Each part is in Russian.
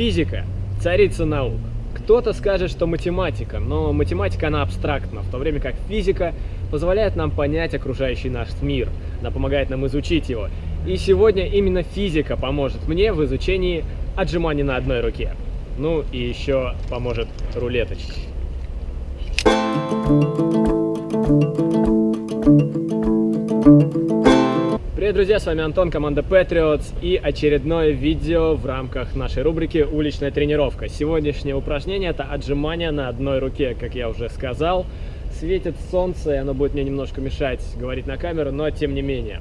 Физика – царица наук. Кто-то скажет, что математика, но математика, она абстрактна, в то время как физика позволяет нам понять окружающий наш мир, она помогает нам изучить его. И сегодня именно физика поможет мне в изучении отжиманий на одной руке. Ну и еще поможет рулеточка. Привет, друзья, с вами Антон, команда Patriots и очередное видео в рамках нашей рубрики «Уличная тренировка». Сегодняшнее упражнение – это отжимание на одной руке, как я уже сказал. Светит солнце, и оно будет мне немножко мешать говорить на камеру, но тем не менее.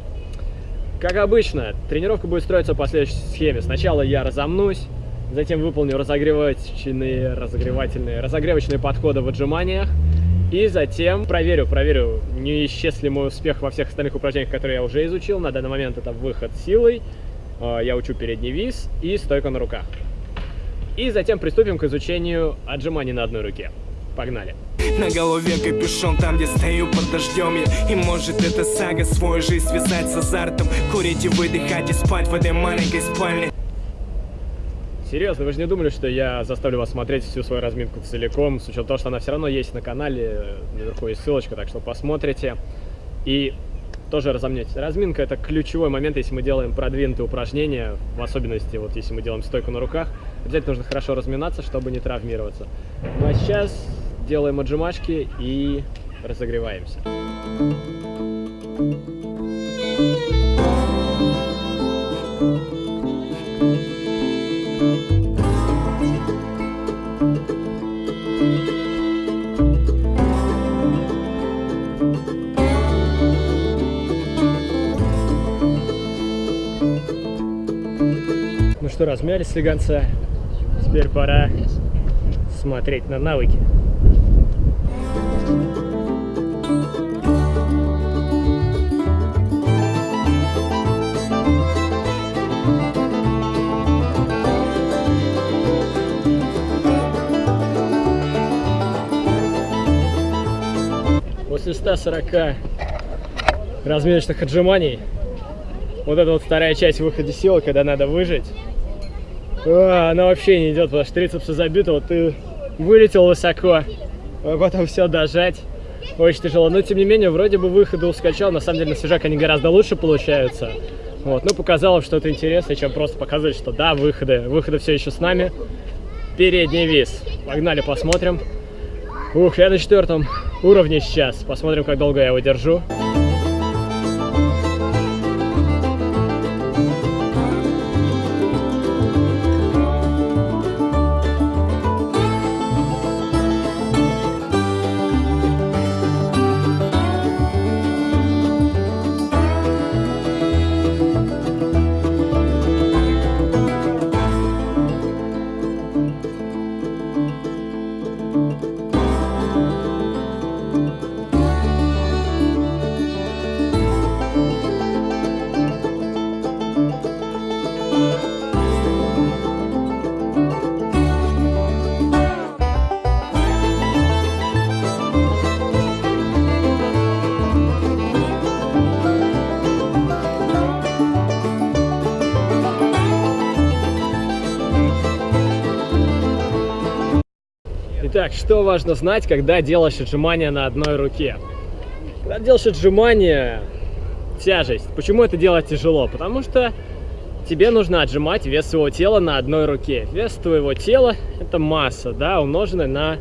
Как обычно, тренировка будет строиться по следующей схеме. Сначала я разомнусь, затем выполню разогревательные, разогревательные, разогревочные подходы в отжиманиях, и затем проверю, проверю, не исчез ли мой успех во всех остальных упражнениях, которые я уже изучил. На данный момент это выход силой, э, я учу передний вис и стойка на руках. И затем приступим к изучению отжиманий на одной руке. Погнали! На голове капюшон там, где стою под дождем я И может эта сага свою жизнь связать с азартом Курить и выдыхать и спать в этой маленькой спальне Серьезно, вы же не думали, что я заставлю вас смотреть всю свою разминку целиком, с учетом того, что она все равно есть на канале, наверху есть ссылочка, так что посмотрите и тоже разомнетесь. Разминка это ключевой момент, если мы делаем продвинутые упражнения, в особенности, вот если мы делаем стойку на руках, обязательно нужно хорошо разминаться, чтобы не травмироваться. Ну а сейчас делаем отжимашки и разогреваемся. Что, размялись слегонца. Теперь пора смотреть на навыки. После 140 разминочных отжиманий вот эта вот вторая часть выхода силы, когда надо выжить, она вообще не идет, потому что трицепсы забиты, вот ты вылетел высоко, а потом все дожать. Очень тяжело, но тем не менее, вроде бы выходы ускачал, на самом деле на свежак они гораздо лучше получаются. Вот, ну показало что-то интересное, чем просто показывать, что да, выходы, выходы все еще с нами. Передний вис. Погнали, посмотрим. Ух, я на четвертом уровне сейчас. Посмотрим, как долго я его держу. Итак, что важно знать, когда делаешь отжимания на одной руке? Когда делаешь отжимания, тяжесть. Почему это делать тяжело? Потому что тебе нужно отжимать вес своего тела на одной руке. Вес твоего тела – это масса, да, умноженная на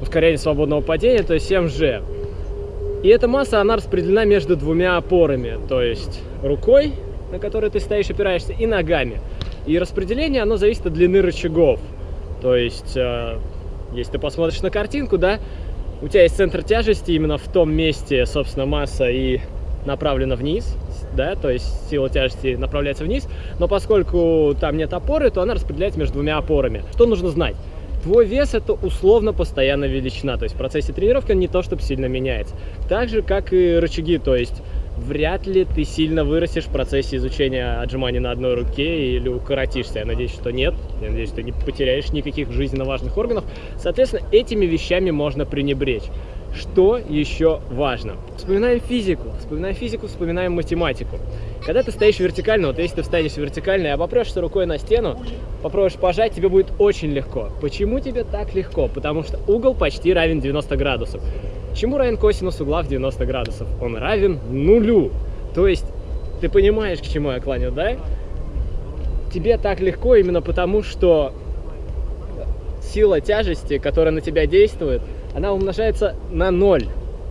ускорение свободного падения, то есть mg. И эта масса, она распределена между двумя опорами, то есть рукой, на которой ты стоишь, опираешься, и ногами. И распределение, оно зависит от длины рычагов. То есть э, если ты посмотришь на картинку, да, у тебя есть центр тяжести именно в том месте, собственно, масса и направлена вниз, да, то есть сила тяжести направляется вниз, но поскольку там нет опоры, то она распределяется между двумя опорами. Что нужно знать? Твой вес это условно постоянная величина, то есть в процессе тренировки он не то чтобы сильно меняется. Так же, как и рычаги, то есть вряд ли ты сильно вырастешь в процессе изучения отжиманий на одной руке или укоротишься. Я надеюсь, что нет. Я надеюсь, что не потеряешь никаких жизненно важных органов. Соответственно, этими вещами можно пренебречь. Что еще важно? Вспоминаем физику, вспоминаем физику, вспоминаем математику. Когда ты стоишь вертикально, вот если ты встанешь вертикально и обопрешься рукой на стену, попробуешь пожать, тебе будет очень легко. Почему тебе так легко? Потому что угол почти равен 90 градусов. Чему равен косинус угла в 90 градусов? Он равен нулю. То есть, ты понимаешь, к чему я клоню, да? Тебе так легко именно потому, что сила тяжести, которая на тебя действует, она умножается на ноль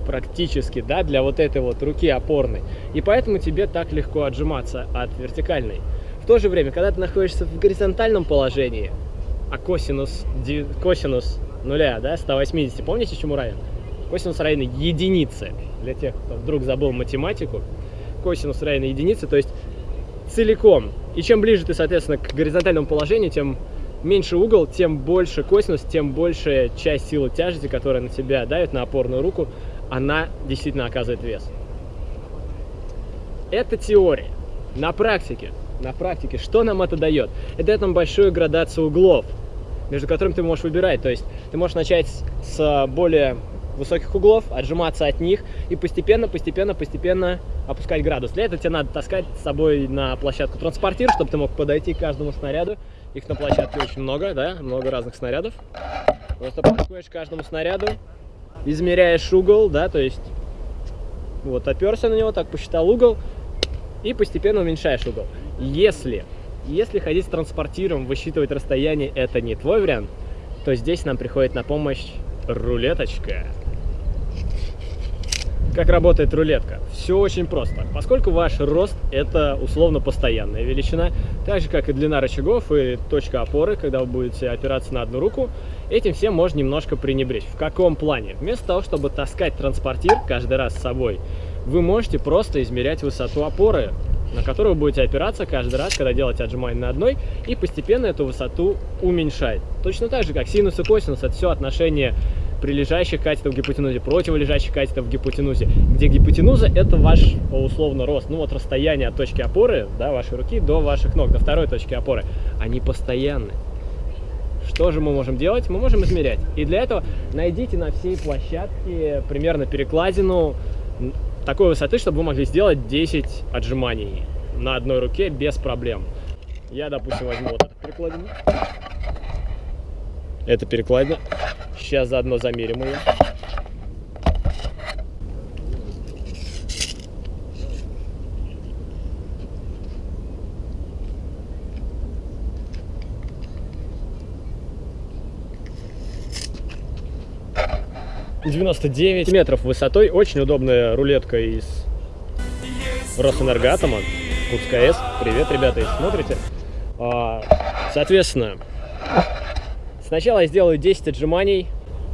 практически, да, для вот этой вот руки опорной. И поэтому тебе так легко отжиматься от вертикальной. В то же время, когда ты находишься в горизонтальном положении, а косинус, косинус нуля, да, 180, помните, чему равен? Косинус равен единице. Для тех, кто вдруг забыл математику, косинус равен единице, то есть целиком. И чем ближе ты, соответственно, к горизонтальному положению, тем меньше угол, тем больше косинус, тем больше часть силы тяжести, которая на тебя давит, на опорную руку, она действительно оказывает вес. Это теория. На практике, на практике, что нам это дает? Это дает нам большую градацию углов, между которыми ты можешь выбирать. То есть ты можешь начать с более высоких углов, отжиматься от них и постепенно, постепенно, постепенно опускать градус. Для этого тебе надо таскать с собой на площадку транспортир, чтобы ты мог подойти к каждому снаряду. Их на площадке очень много, да, много разных снарядов. Просто подходишь к каждому снаряду, измеряешь угол, да, то есть вот оперся на него, так посчитал угол и постепенно уменьшаешь угол. Если, если ходить с транспортиром, высчитывать расстояние, это не твой вариант, то здесь нам приходит на помощь рулеточка. Как работает рулетка? Все очень просто. Поскольку ваш рост это условно постоянная величина, так же как и длина рычагов и точка опоры, когда вы будете опираться на одну руку, этим всем можно немножко пренебречь. В каком плане? Вместо того, чтобы таскать транспортир каждый раз с собой, вы можете просто измерять высоту опоры, на которую вы будете опираться каждый раз, когда делаете отжимание на одной, и постепенно эту высоту уменьшать. Точно так же, как синус и косинус, это все отношение прилежащих катетов в гипотенузе, противолежащих катетов в гипотенузе, где гипотенуза это ваш условно рост, ну вот расстояние от точки опоры, да, вашей руки до ваших ног, до второй точки опоры, они постоянны. Что же мы можем делать? Мы можем измерять. И для этого найдите на всей площадке примерно перекладину такой высоты, чтобы вы могли сделать 10 отжиманий на одной руке без проблем. Я, допустим, возьму вот эту перекладину. Это перекладина. Сейчас заодно замерим ее. Девяносто девять метров высотой. Очень удобная рулетка из Росэнергоатома. УЦКС. Привет, ребята, если смотрите. А, соответственно, Сначала я сделаю 10 отжиманий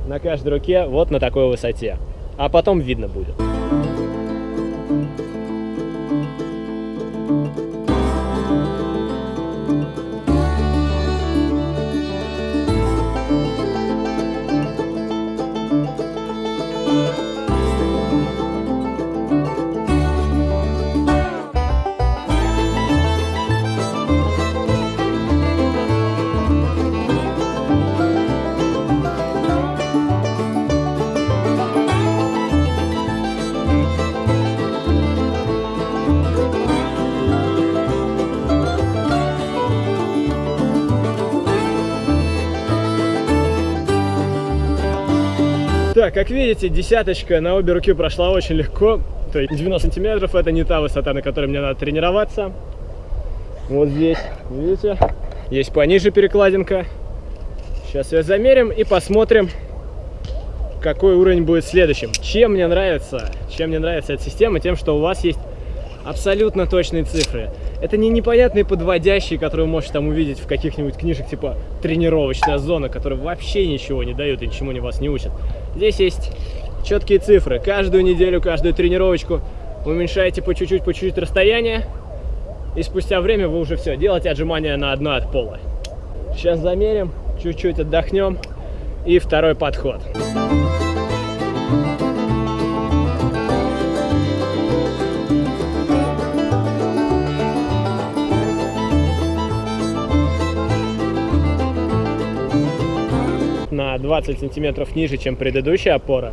на каждой руке вот на такой высоте, а потом видно будет. Так, как видите, десяточка на обе руки прошла очень легко. То есть 90 сантиметров это не та высота, на которой мне надо тренироваться. Вот здесь, видите, есть пониже перекладинка. Сейчас ее замерим и посмотрим, какой уровень будет следующим. Чем мне нравится, чем мне нравится эта система, тем, что у вас есть абсолютно точные цифры. Это не непонятные подводящие, которые можете там увидеть в каких-нибудь книжек, типа тренировочная зона, которые вообще ничего не дают и ничему не вас не учат. Здесь есть четкие цифры. Каждую неделю, каждую тренировочку уменьшаете по чуть-чуть, по чуть-чуть расстояние, и спустя время вы уже все, делаете отжимания на одно от пола. Сейчас замерим, чуть-чуть отдохнем, и второй подход. 20 сантиметров ниже, чем предыдущая опора.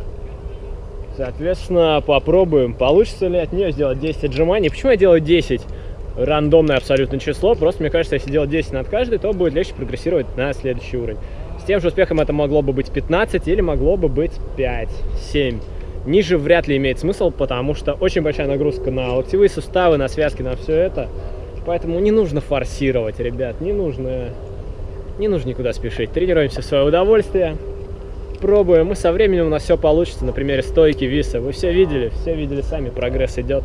Соответственно, попробуем, получится ли от нее сделать 10 отжиманий. Почему я делаю 10? Рандомное абсолютно число. Просто мне кажется, если делать 10 над каждой, то будет легче прогрессировать на следующий уровень. С тем же успехом это могло бы быть 15 или могло бы быть 5, 7. Ниже вряд ли имеет смысл, потому что очень большая нагрузка на локтевые суставы, на связки, на все это. Поэтому не нужно форсировать, ребят, не нужно, не нужно никуда спешить. Тренируемся в свое удовольствие, пробуем, и со временем у нас все получится. На примере стойки, виса. Вы все видели, все видели сами, прогресс идет.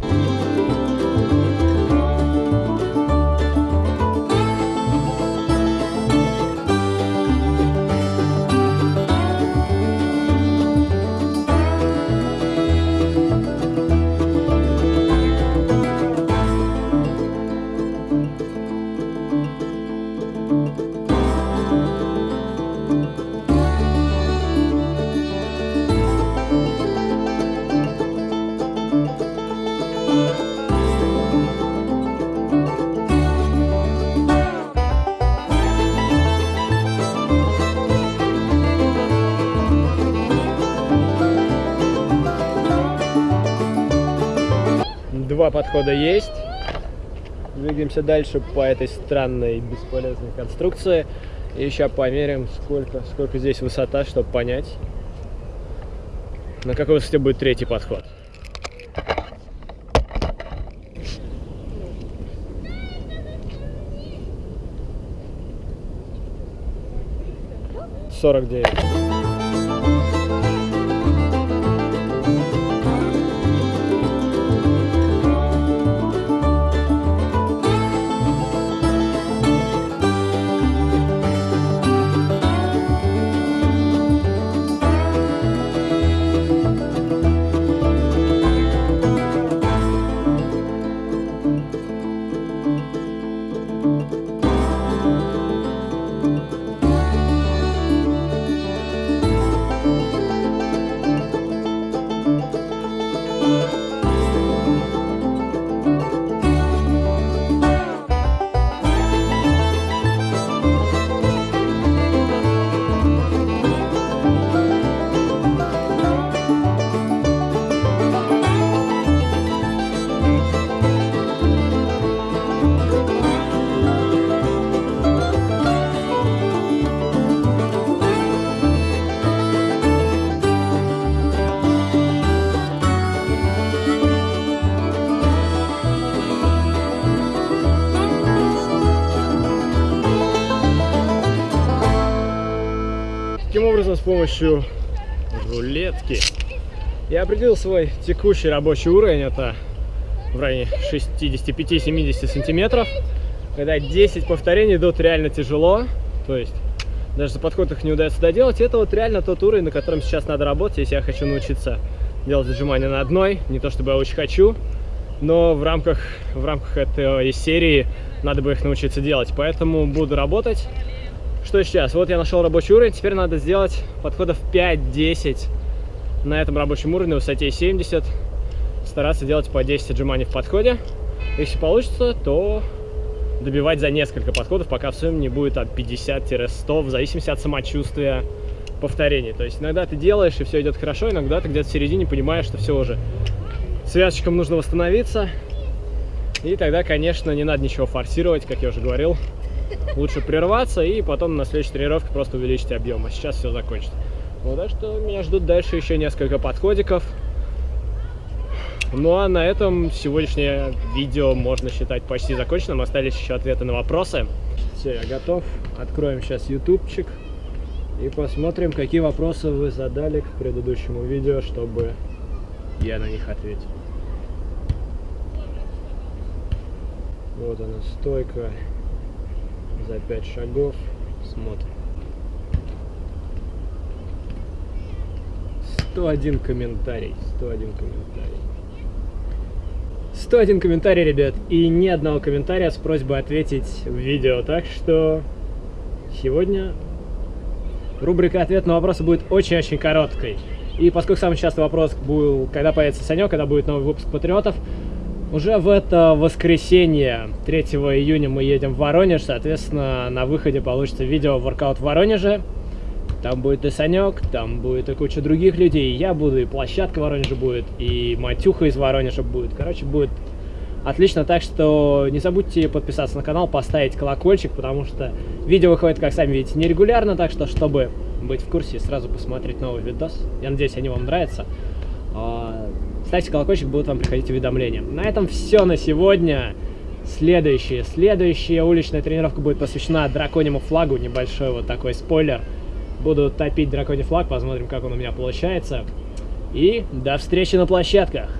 Подхода есть. Двигаемся дальше по этой странной бесполезной конструкции. И сейчас померяем, сколько, сколько здесь высота, чтобы понять, на какой высоте будет третий подход. Сорок девять. Таким образом, с помощью рулетки я определил свой текущий рабочий уровень. Это в районе 65-70 сантиметров. Когда 10 повторений идут реально тяжело, то есть даже за подход их не удается доделать, это вот реально тот уровень, на котором сейчас надо работать, если я хочу научиться делать отжимания на одной. Не то чтобы я очень хочу, но в рамках, в рамках этой серии надо бы их научиться делать. Поэтому буду работать. Что сейчас? Вот я нашел рабочий уровень, теперь надо сделать подходов 5-10 на этом рабочем уровне, высоте 70. Стараться делать по 10 отжиманий в подходе. Если получится, то добивать за несколько подходов, пока в сумме не будет от 50-100, в зависимости от самочувствия повторений. То есть иногда ты делаешь, и все идет хорошо, иногда ты где-то в середине понимаешь, что все уже связочкам нужно восстановиться. И тогда, конечно, не надо ничего форсировать, как я уже говорил. Лучше прерваться и потом на следующей тренировке просто увеличить объем. А сейчас все закончится. Вот, так что меня ждут дальше еще несколько подходиков. Ну а на этом сегодняшнее видео можно считать почти законченным. Остались еще ответы на вопросы. Все, я готов. Откроем сейчас ютубчик и посмотрим, какие вопросы вы задали к предыдущему видео, чтобы я на них ответил. Вот она стойка за 5 шагов. Смотрим. 101 комментарий. 101 комментарий. 101 комментарий, ребят, и ни одного комментария с просьбой ответить в видео. Так что сегодня рубрика «Ответ на вопросы» будет очень-очень короткой. И поскольку самый частый вопрос был, когда появится Санек, когда будет новый выпуск Патриотов, уже в это воскресенье, 3 июня, мы едем в Воронеж, соответственно, на выходе получится видео воркаут в Воронеже. Там будет и Санек, там будет и куча других людей, и я буду, и площадка в Воронеже будет, и Матюха из Воронежа будет. Короче, будет отлично, так что не забудьте подписаться на канал, поставить колокольчик, потому что видео выходит, как сами видите, нерегулярно, так что, чтобы быть в курсе, сразу посмотреть новый видос. Я надеюсь, они вам нравятся. Ставьте колокольчик, будут вам приходить уведомления. На этом все на сегодня. Следующая, следующая уличная тренировка будет посвящена драконьему флагу. Небольшой вот такой спойлер. Буду топить драконий флаг, посмотрим, как он у меня получается. И до встречи на площадках.